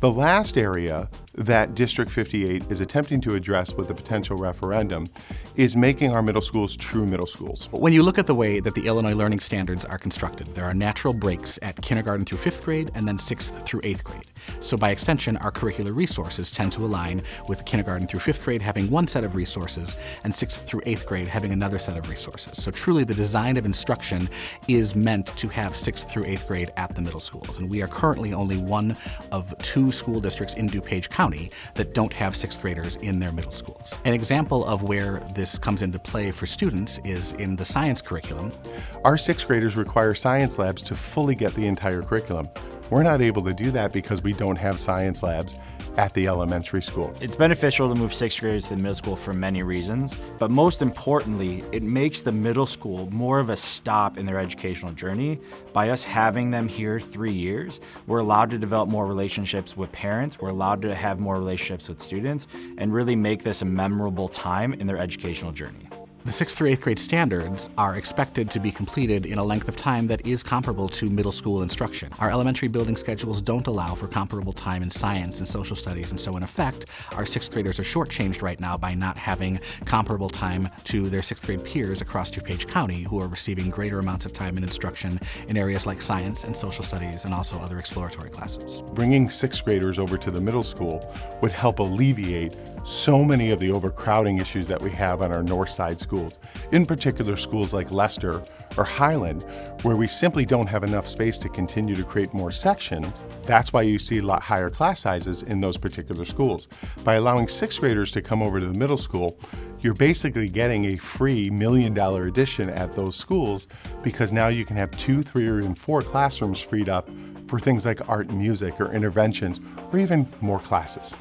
The last area that District 58 is attempting to address with the potential referendum is making our middle schools true middle schools. When you look at the way that the Illinois learning standards are constructed, there are natural breaks at kindergarten through fifth grade and then sixth through eighth grade. So by extension, our curricular resources tend to align with kindergarten through fifth grade having one set of resources and sixth through eighth grade having another set of resources. So truly the design of instruction is meant to have sixth through eighth grade at the middle schools. And we are currently only one of two school districts in DuPage County that don't have sixth graders in their middle schools. An example of where this comes into play for students is in the science curriculum. Our sixth graders require science labs to fully get the entire curriculum. We're not able to do that because we don't have science labs at the elementary school. It's beneficial to move sixth graders to the middle school for many reasons, but most importantly, it makes the middle school more of a stop in their educational journey. By us having them here three years, we're allowed to develop more relationships with parents, we're allowed to have more relationships with students, and really make this a memorable time in their educational journey. The 6th through 8th grade standards are expected to be completed in a length of time that is comparable to middle school instruction. Our elementary building schedules don't allow for comparable time in science and social studies, and so in effect, our 6th graders are shortchanged right now by not having comparable time to their 6th grade peers across DuPage County who are receiving greater amounts of time in instruction in areas like science and social studies and also other exploratory classes. Bringing 6th graders over to the middle school would help alleviate so many of the overcrowding issues that we have on our north side schools in particular schools like Lester or Highland, where we simply don't have enough space to continue to create more sections. That's why you see a lot higher class sizes in those particular schools. By allowing sixth graders to come over to the middle school, you're basically getting a free million dollar addition at those schools because now you can have two, three, or even four classrooms freed up for things like art and music or interventions or even more classes.